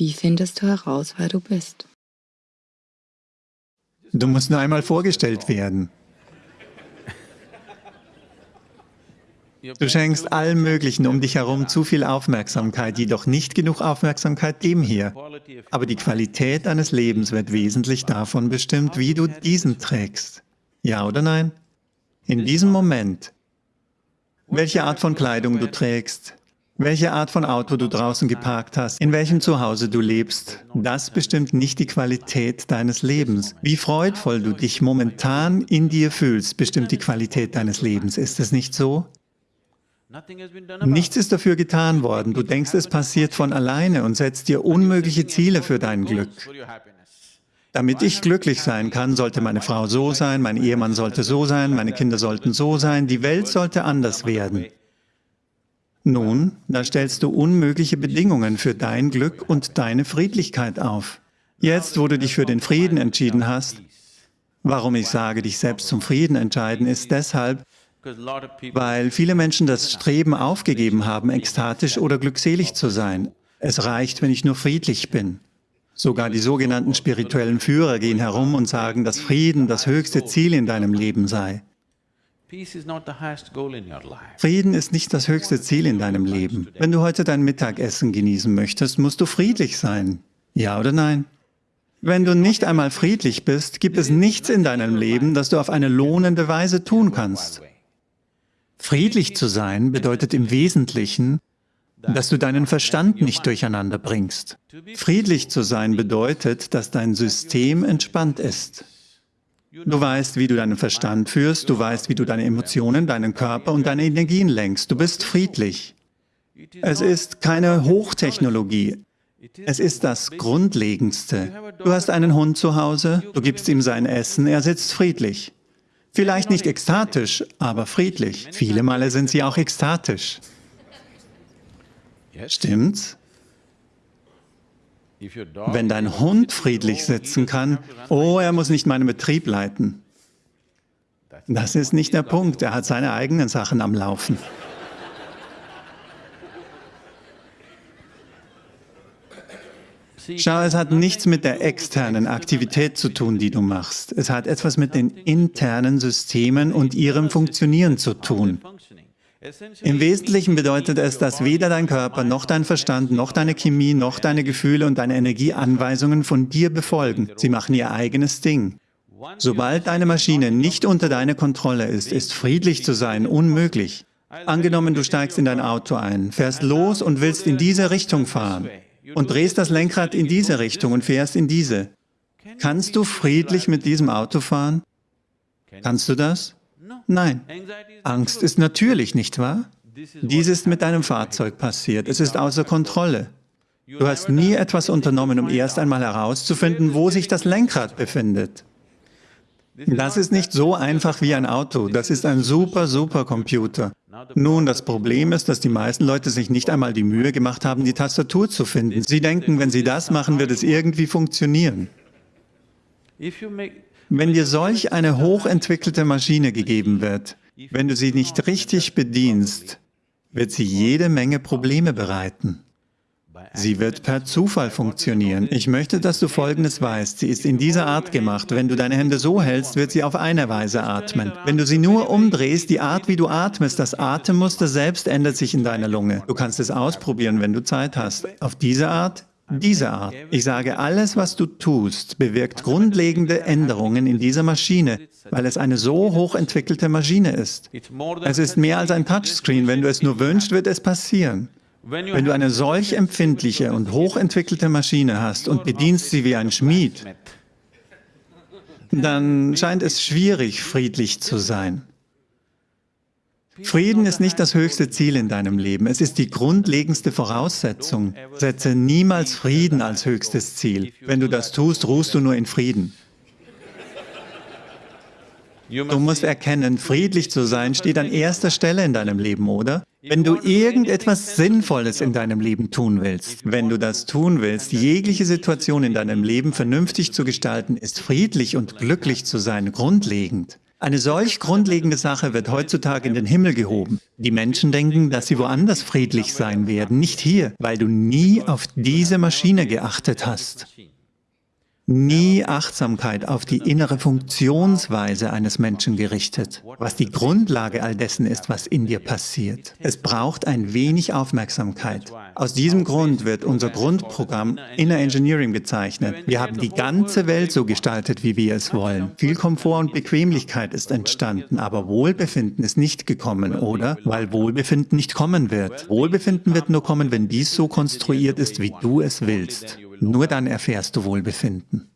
Wie findest du heraus, wer du bist? Du musst nur einmal vorgestellt werden. Du schenkst allem Möglichen um dich herum zu viel Aufmerksamkeit, jedoch nicht genug Aufmerksamkeit dem hier. Aber die Qualität deines Lebens wird wesentlich davon bestimmt, wie du diesen trägst. Ja oder nein? In diesem Moment, welche Art von Kleidung du trägst, welche Art von Auto du draußen geparkt hast, in welchem Zuhause du lebst, das bestimmt nicht die Qualität deines Lebens. Wie freudvoll du dich momentan in dir fühlst, bestimmt die Qualität deines Lebens. Ist es nicht so? Nichts ist dafür getan worden. Du denkst, es passiert von alleine und setzt dir unmögliche Ziele für dein Glück. Damit ich glücklich sein kann, sollte meine Frau so sein, mein Ehemann sollte so sein, meine Kinder sollten so sein, die Welt sollte anders werden. Nun, da stellst du unmögliche Bedingungen für dein Glück und deine Friedlichkeit auf. Jetzt, wo du dich für den Frieden entschieden hast, warum ich sage, dich selbst zum Frieden entscheiden, ist deshalb, weil viele Menschen das Streben aufgegeben haben, ekstatisch oder glückselig zu sein. Es reicht, wenn ich nur friedlich bin. Sogar die sogenannten spirituellen Führer gehen herum und sagen, dass Frieden das höchste Ziel in deinem Leben sei. Frieden ist nicht das höchste Ziel in deinem Leben. Wenn du heute dein Mittagessen genießen möchtest, musst du friedlich sein. Ja oder nein? Wenn du nicht einmal friedlich bist, gibt es nichts in deinem Leben, das du auf eine lohnende Weise tun kannst. Friedlich zu sein bedeutet im Wesentlichen, dass du deinen Verstand nicht durcheinander bringst. Friedlich zu sein bedeutet, dass dein System entspannt ist. Du weißt, wie du deinen Verstand führst, du weißt, wie du deine Emotionen, deinen Körper und deine Energien lenkst. Du bist friedlich. Es ist keine Hochtechnologie. Es ist das Grundlegendste. Du hast einen Hund zu Hause, du gibst ihm sein Essen, er sitzt friedlich. Vielleicht nicht ekstatisch, aber friedlich. Viele Male sind sie auch ekstatisch. Stimmt's? Wenn dein Hund friedlich sitzen kann, oh, er muss nicht meinen Betrieb leiten. Das ist nicht der Punkt, er hat seine eigenen Sachen am Laufen. Schau, es hat nichts mit der externen Aktivität zu tun, die du machst. Es hat etwas mit den internen Systemen und ihrem Funktionieren zu tun. Im Wesentlichen bedeutet es, dass weder dein Körper, noch dein Verstand, noch deine Chemie, noch deine Gefühle und deine Energieanweisungen von dir befolgen. Sie machen ihr eigenes Ding. Sobald deine Maschine nicht unter deiner Kontrolle ist, ist friedlich zu sein unmöglich. Angenommen, du steigst in dein Auto ein, fährst los und willst in diese Richtung fahren und drehst das Lenkrad in diese Richtung und fährst in diese. Kannst du friedlich mit diesem Auto fahren? Kannst du das? Nein. Angst ist natürlich, nicht wahr? Dies ist mit deinem Fahrzeug passiert. Es ist außer Kontrolle. Du hast nie etwas unternommen, um erst einmal herauszufinden, wo sich das Lenkrad befindet. Das ist nicht so einfach wie ein Auto. Das ist ein super, super Computer. Nun, das Problem ist, dass die meisten Leute sich nicht einmal die Mühe gemacht haben, die Tastatur zu finden. Sie denken, wenn sie das machen, wird es irgendwie funktionieren. Wenn dir solch eine hochentwickelte Maschine gegeben wird, wenn du sie nicht richtig bedienst, wird sie jede Menge Probleme bereiten. Sie wird per Zufall funktionieren. Ich möchte, dass du Folgendes weißt. Sie ist in dieser Art gemacht. Wenn du deine Hände so hältst, wird sie auf eine Weise atmen. Wenn du sie nur umdrehst, die Art, wie du atmest, das Atemmuster selbst ändert sich in deiner Lunge. Du kannst es ausprobieren, wenn du Zeit hast. Auf diese Art diese Art. Ich sage, alles, was du tust, bewirkt grundlegende Änderungen in dieser Maschine, weil es eine so hochentwickelte Maschine ist. Es ist mehr als ein Touchscreen. Wenn du es nur wünschst, wird es passieren. Wenn du eine solch empfindliche und hochentwickelte Maschine hast und bedienst sie wie ein Schmied, dann scheint es schwierig, friedlich zu sein. Frieden ist nicht das höchste Ziel in deinem Leben, es ist die grundlegendste Voraussetzung. Setze niemals Frieden als höchstes Ziel. Wenn du das tust, ruhst du nur in Frieden. Du musst erkennen, friedlich zu sein steht an erster Stelle in deinem Leben, oder? Wenn du irgendetwas Sinnvolles in deinem Leben tun willst, wenn du das tun willst, jegliche Situation in deinem Leben vernünftig zu gestalten, ist friedlich und glücklich zu sein grundlegend. Eine solch grundlegende Sache wird heutzutage in den Himmel gehoben. Die Menschen denken, dass sie woanders friedlich sein werden, nicht hier, weil du nie auf diese Maschine geachtet hast nie Achtsamkeit auf die innere Funktionsweise eines Menschen gerichtet, was die Grundlage all dessen ist, was in dir passiert. Es braucht ein wenig Aufmerksamkeit. Aus diesem Grund wird unser Grundprogramm Inner Engineering bezeichnet. Wir haben die ganze Welt so gestaltet, wie wir es wollen. Viel Komfort und Bequemlichkeit ist entstanden, aber Wohlbefinden ist nicht gekommen, oder? Weil Wohlbefinden nicht kommen wird. Wohlbefinden wird nur kommen, wenn dies so konstruiert ist, wie du es willst. Nur dann erfährst du Wohlbefinden.